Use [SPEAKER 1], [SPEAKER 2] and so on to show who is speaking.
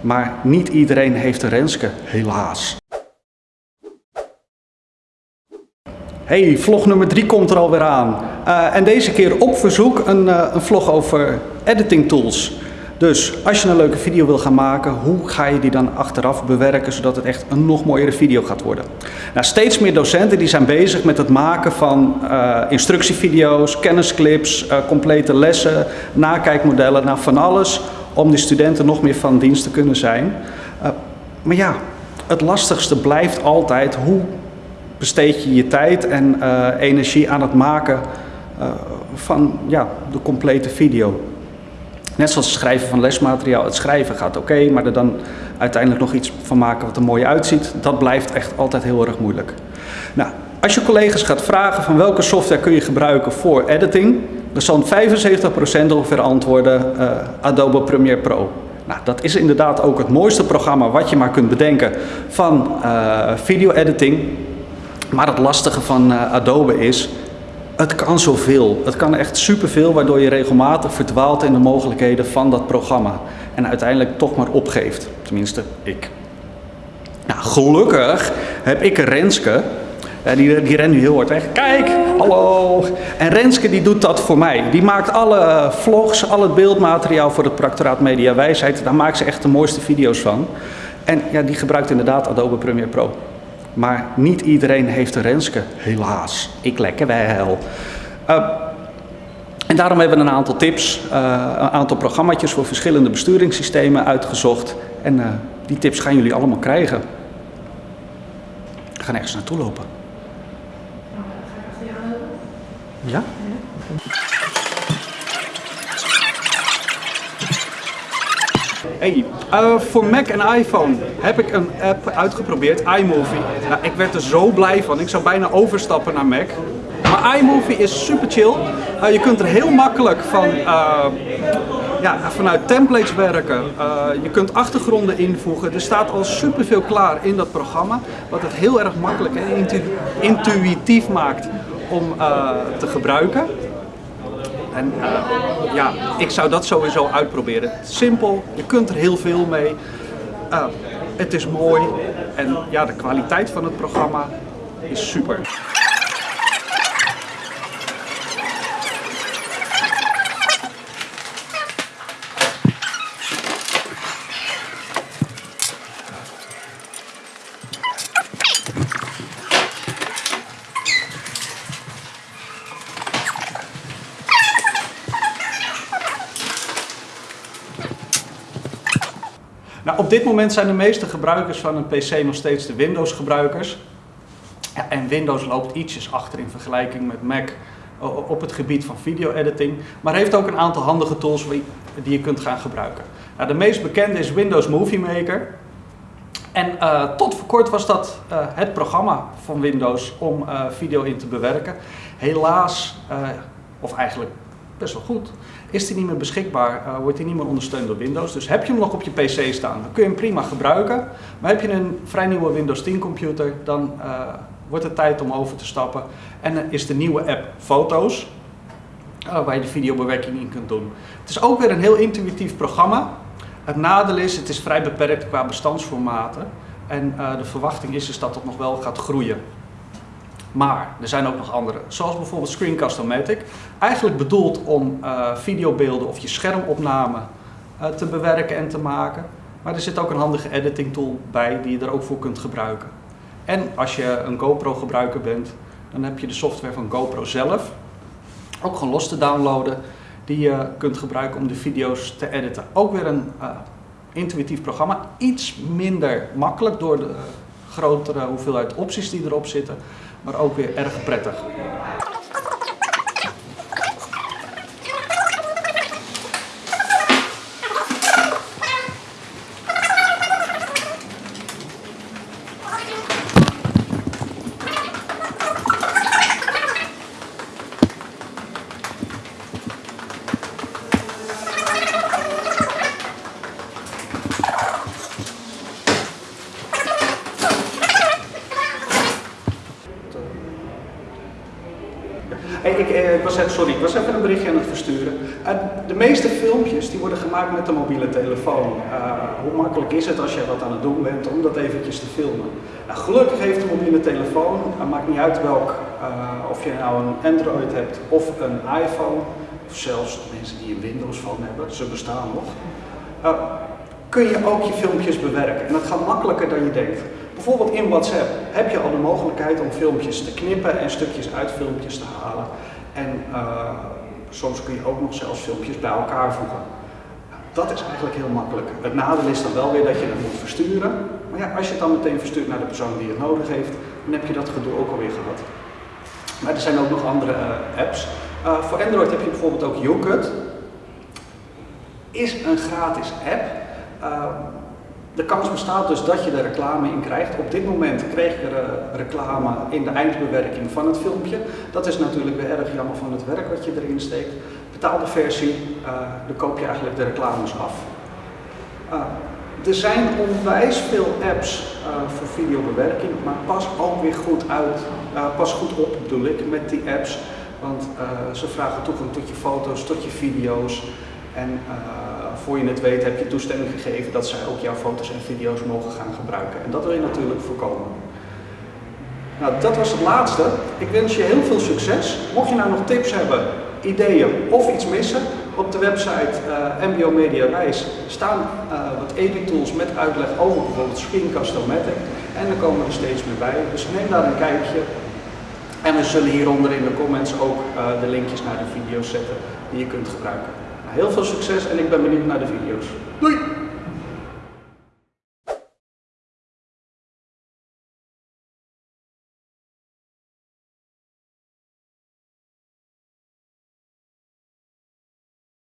[SPEAKER 1] Maar niet iedereen heeft een Renske, helaas. Hey, vlog nummer 3 komt er alweer aan. Uh, en deze keer op verzoek een, uh, een vlog over editing tools. Dus als je een leuke video wil gaan maken, hoe ga je die dan achteraf bewerken zodat het echt een nog mooiere video gaat worden? Nou, steeds meer docenten die zijn bezig met het maken van uh, instructievideo's, kennisclips, complete lessen, nakijkmodellen, nou van alles om die studenten nog meer van dienst te kunnen zijn. maar ja, het lastigste blijft altijd hoe besteed je je tijd en uh, energie aan het maken uh, van ja, de complete video. Net zoals het schrijven van lesmateriaal. Het schrijven gaat oké, maar er dan uiteindelijk nog iets van maken wat er mooi uitziet, dat blijft echt altijd heel erg moeilijk. Nou, als je collega's gaat vragen van welke software kun je gebruiken voor editing, zal 75% ongeveer antwoorden uh, Adobe Premiere Pro. Nou, dat is inderdaad ook het mooiste programma wat je maar kunt bedenken van uh, video editing. Maar het lastige van uh, Adobe is, het kan zoveel. Het kan echt superveel, waardoor je regelmatig verdwaalt in de mogelijkheden van dat programma. En uiteindelijk toch maar opgeeft. Tenminste, ik. Nou, gelukkig heb ik een Renske. Uh, die, rent nu heel hard weg. Kijk, hallo. En Renske die doet dat voor mij. Die maakt alle vlogs, al het beeldmateriaal voor het Practoraat Media Wijsheid. Daar maakt ze echt de mooiste video's van. En ja, die gebruikt inderdaad Adobe Premiere Pro. Maar niet iedereen heeft een Renske, helaas. Ik lekker wel. Uh, en daarom hebben we een aantal tips, uh, een aantal programma's voor verschillende besturingssystemen uitgezocht. En uh, die tips gaan jullie allemaal krijgen. We gaan ergens naartoe lopen. Ja? Hey, uh, voor Mac en iPhone heb ik een app uitgeprobeerd, iMovie. Nou, ik werd er zo blij van. Ik zou bijna overstappen naar Mac. Maar iMovie is super chill. Uh, je kunt er heel makkelijk van, uh, ja, vanuit templates werken. je kunt achtergronden invoegen. Er staat al superveel klaar in dat programma. Wat het heel erg makkelijk en intu intuïtief maakt om te gebruiken. En uh, ja, ik zou dat sowieso uitproberen. Simpel, je kunt er heel veel mee. Uh, het is mooi en ja, de kwaliteit van het programma is super. Op dit moment zijn de meeste gebruikers van een PC nog steeds de Windows gebruikers. Ja, en Windows loopt ietsjes achter in vergelijking met Mac op het gebied van video editing. Maar heeft ook een aantal handige tools die je kunt gaan gebruiken. Nou, de meest bekende is Windows Movie Maker. En uh, tot voor kort was dat uh, het programma van Windows om uh, video in te bewerken. Helaas, of eigenlijk best wel goed, is die niet meer beschikbaar, uh, wordt die niet meer ondersteund door Windows. Dus heb je hem nog op je PC staan, dan kun je hem prima gebruiken. Maar heb je een vrij nieuwe Windows 10 computer, dan uh, wordt het tijd om over te stappen. En dan is de nieuwe app Foto's, uh, waar je de videobewerking in kunt doen. Het is ook weer een heel intuïtief programma. Het nadeel is, het is vrij beperkt qua bestandsformaten. En de verwachting is, is dat het nog wel gaat groeien. Maar er zijn ook nog andere, zoals bijvoorbeeld Screencast-O-Matic. Eigenlijk bedoeld om uh, videobeelden of je schermopname uh, te bewerken en te maken. Maar er zit ook een handige editing tool bij die je er ook voor kunt gebruiken. En als je een GoPro gebruiker bent, dan heb je de software van GoPro zelf. Ook gewoon los te downloaden, die je kunt gebruiken om de video's te editen. Ook weer een uh, intuïtief programma, iets minder makkelijk door de grotere hoeveelheid opties die erop zitten maar ook weer erg prettig. Ik, eh, ik was even, sorry, ik was even een berichtje aan het versturen. Uh, de meeste filmpjes die worden gemaakt met de mobiele telefoon. Uh, hoe makkelijk is het als je wat aan het doen bent om dat eventjes te filmen? Nou, gelukkig heeft de mobiele telefoon, het maakt niet uit welk, of je nou een Android hebt of een iPhone, of zelfs mensen die een Windows phone hebben, ze bestaan nog. Kun je ook je filmpjes bewerken. En dat gaat makkelijker dan je denkt. Bijvoorbeeld in WhatsApp heb je al de mogelijkheid om filmpjes te knippen en stukjes uit filmpjes te halen. En uh, soms kun je ook nog zelfs filmpjes bij elkaar voegen. Dat is eigenlijk heel makkelijk. Het nadeel is dan wel weer dat je het moet versturen. Maar ja, als je het dan meteen verstuurt naar de persoon die het nodig heeft, dan heb je dat gedoe ook alweer gehad. Maar er zijn ook nog andere uh, apps. Uh, voor Android heb je bijvoorbeeld ook YouCut. Is een gratis app. De kans bestaat dus dat je er reclame in krijgt. Op dit moment kreeg ik er uh, reclame in de eindbewerking van het filmpje. Dat is natuurlijk weer erg jammer van het werk wat je erin steekt. Betaalde versie, uh, dan koop je eigenlijk de reclames af. Uh, er zijn onwijs veel apps voor videobewerking, maar pas ook weer goed uit, pas goed op bedoel ik met die apps. Want ze vragen toegang tot je foto's, tot je video's. En voor je het weet heb je toestemming gegeven dat zij ook jouw foto's en video's mogen gaan gebruiken. En dat wil je natuurlijk voorkomen. Nou, dat was het laatste. Ik wens je heel veel succes. Mocht je nou nog tips hebben, ideeën of iets missen, op de website uh, eh, MBO Media staan uh, wat editools met uitleg over bijvoorbeeld Screencast-O-Matic. En er komen er steeds meer bij. Dus neem daar een kijkje. En we zullen hieronder in de comments ook uh, de linkjes naar de video's zetten die je kunt gebruiken. Heel veel succes en ik ben benieuwd naar de video's. Doei!